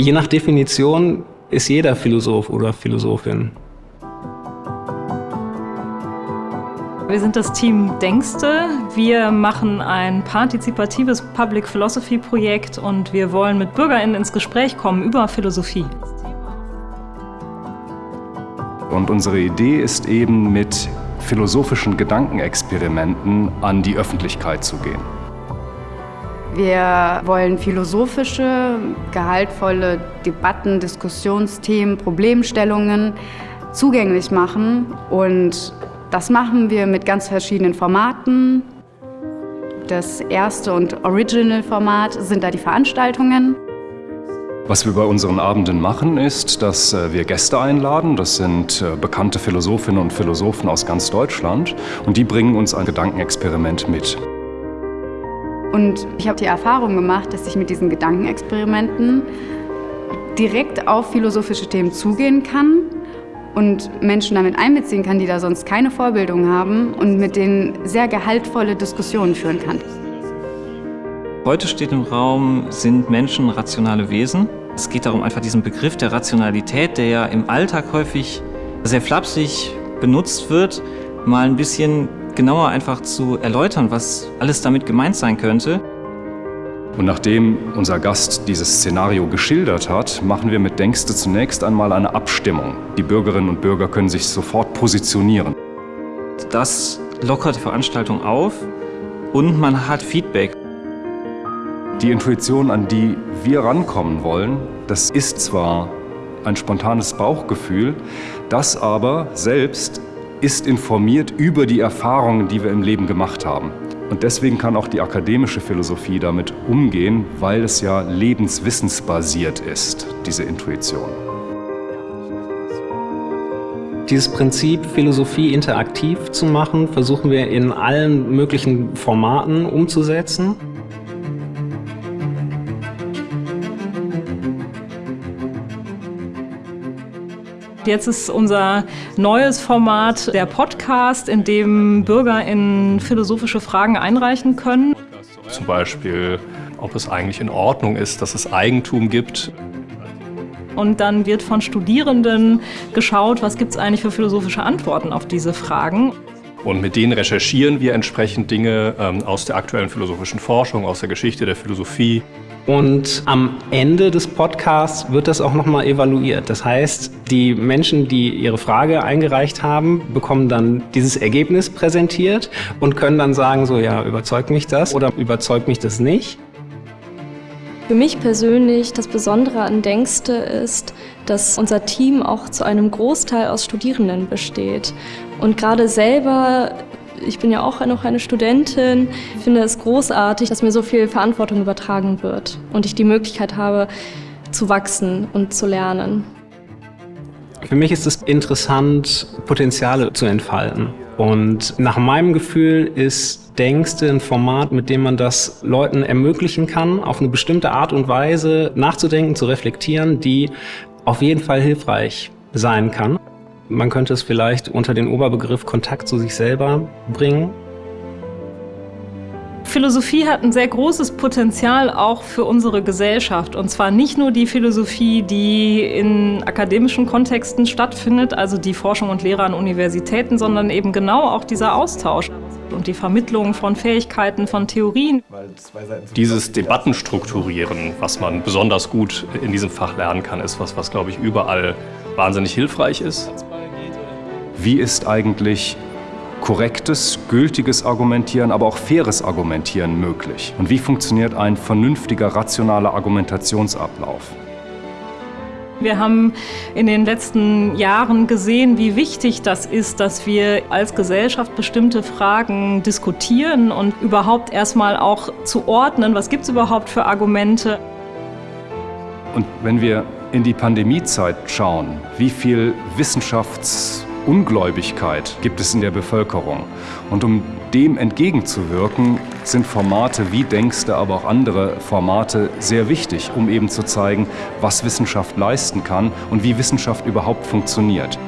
Je nach Definition ist jeder Philosoph oder Philosophin. Wir sind das Team Denkste. Wir machen ein partizipatives Public Philosophy Projekt und wir wollen mit BürgerInnen ins Gespräch kommen über Philosophie. Und unsere Idee ist eben mit philosophischen Gedankenexperimenten an die Öffentlichkeit zu gehen. Wir wollen philosophische, gehaltvolle Debatten, Diskussionsthemen, Problemstellungen zugänglich machen und das machen wir mit ganz verschiedenen Formaten. Das erste und Original-Format sind da die Veranstaltungen. Was wir bei unseren Abenden machen, ist, dass äh, wir Gäste einladen. Das sind äh, bekannte Philosophinnen und Philosophen aus ganz Deutschland. Und die bringen uns ein Gedankenexperiment mit. Und ich habe die Erfahrung gemacht, dass ich mit diesen Gedankenexperimenten direkt auf philosophische Themen zugehen kann und Menschen damit einbeziehen kann, die da sonst keine Vorbildung haben und mit denen sehr gehaltvolle Diskussionen führen kann. Heute steht im Raum, sind Menschen rationale Wesen? Es geht darum, einfach diesen Begriff der Rationalität, der ja im Alltag häufig sehr flapsig benutzt wird, mal ein bisschen genauer einfach zu erläutern, was alles damit gemeint sein könnte. Und nachdem unser Gast dieses Szenario geschildert hat, machen wir mit Denkste zunächst einmal eine Abstimmung. Die Bürgerinnen und Bürger können sich sofort positionieren. Das lockert die Veranstaltung auf und man hat Feedback. Die Intuition, an die wir rankommen wollen, das ist zwar ein spontanes Bauchgefühl, das aber selbst ist informiert über die Erfahrungen, die wir im Leben gemacht haben. Und deswegen kann auch die akademische Philosophie damit umgehen, weil es ja lebenswissensbasiert ist, diese Intuition. Dieses Prinzip, Philosophie interaktiv zu machen, versuchen wir in allen möglichen Formaten umzusetzen. Jetzt ist unser neues Format der Podcast, in dem Bürger in philosophische Fragen einreichen können. Zum Beispiel, ob es eigentlich in Ordnung ist, dass es Eigentum gibt. Und dann wird von Studierenden geschaut, was gibt es eigentlich für philosophische Antworten auf diese Fragen. Und mit denen recherchieren wir entsprechend Dinge ähm, aus der aktuellen philosophischen Forschung, aus der Geschichte der Philosophie. Und am Ende des Podcasts wird das auch nochmal evaluiert. Das heißt, die Menschen, die ihre Frage eingereicht haben, bekommen dann dieses Ergebnis präsentiert und können dann sagen, so ja, überzeugt mich das oder überzeugt mich das nicht. Für mich persönlich das Besondere an Denkste ist, dass unser Team auch zu einem Großteil aus Studierenden besteht. Und gerade selber ich bin ja auch noch eine Studentin. Ich finde es großartig, dass mir so viel Verantwortung übertragen wird und ich die Möglichkeit habe, zu wachsen und zu lernen. Für mich ist es interessant, Potenziale zu entfalten. Und nach meinem Gefühl ist Denkste ein Format, mit dem man das Leuten ermöglichen kann, auf eine bestimmte Art und Weise nachzudenken, zu reflektieren, die auf jeden Fall hilfreich sein kann. Man könnte es vielleicht unter den Oberbegriff Kontakt zu sich selber bringen. Philosophie hat ein sehr großes Potenzial auch für unsere Gesellschaft. Und zwar nicht nur die Philosophie, die in akademischen Kontexten stattfindet, also die Forschung und Lehre an Universitäten, sondern eben genau auch dieser Austausch und die Vermittlung von Fähigkeiten, von Theorien. Dieses Debattenstrukturieren, was man besonders gut in diesem Fach lernen kann, ist was, was glaube ich überall wahnsinnig hilfreich ist. Wie ist eigentlich korrektes, gültiges Argumentieren, aber auch faires Argumentieren möglich? Und wie funktioniert ein vernünftiger, rationaler Argumentationsablauf? Wir haben in den letzten Jahren gesehen, wie wichtig das ist, dass wir als Gesellschaft bestimmte Fragen diskutieren und überhaupt erstmal auch zu ordnen, was gibt es überhaupt für Argumente. Und wenn wir in die Pandemiezeit schauen, wie viel Wissenschafts- Ungläubigkeit gibt es in der Bevölkerung. Und um dem entgegenzuwirken, sind Formate wie Denkste, aber auch andere Formate sehr wichtig, um eben zu zeigen, was Wissenschaft leisten kann und wie Wissenschaft überhaupt funktioniert.